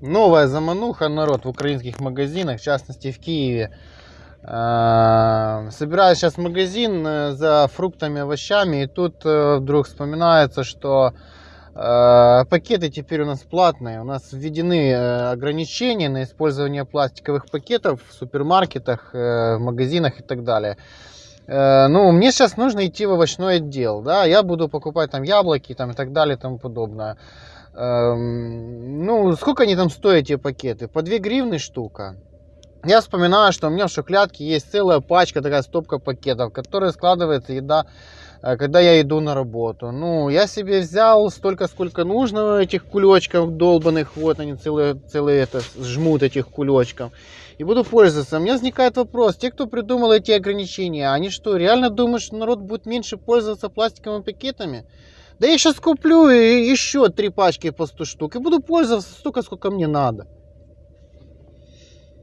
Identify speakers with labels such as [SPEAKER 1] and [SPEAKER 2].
[SPEAKER 1] Новая замануха, народ, в украинских магазинах, в частности в Киеве. Э, Собираюсь сейчас магазин э, за фруктами, овощами, и тут э, вдруг вспоминается, что э, пакеты теперь у нас платные. У нас введены ограничения на использование пластиковых пакетов в супермаркетах, в магазинах и так далее. Э, Ну, мне сейчас нужно идти в овощной отдел, да, я буду покупать там яблоки там, и так далее и тому подобное. Эм, Ну, сколько они там стоят, эти пакеты? По 2 гривны штука. Я вспоминаю, что у меня в шухлядке есть целая пачка, такая стопка пакетов, в которые складывается еда, э, когда я иду на работу. Ну, я себе взял столько, сколько нужно этих кулечков долбанных, вот они целые, целые это, жмут этих кулечков. И буду пользоваться. У меня возникает вопрос, те, кто придумал эти ограничения, они что, реально думают, что народ будет меньше пользоваться пластиковыми пакетами? Да я сейчас куплю еще три пачки по 100 штук и буду пользоваться столько, сколько мне надо.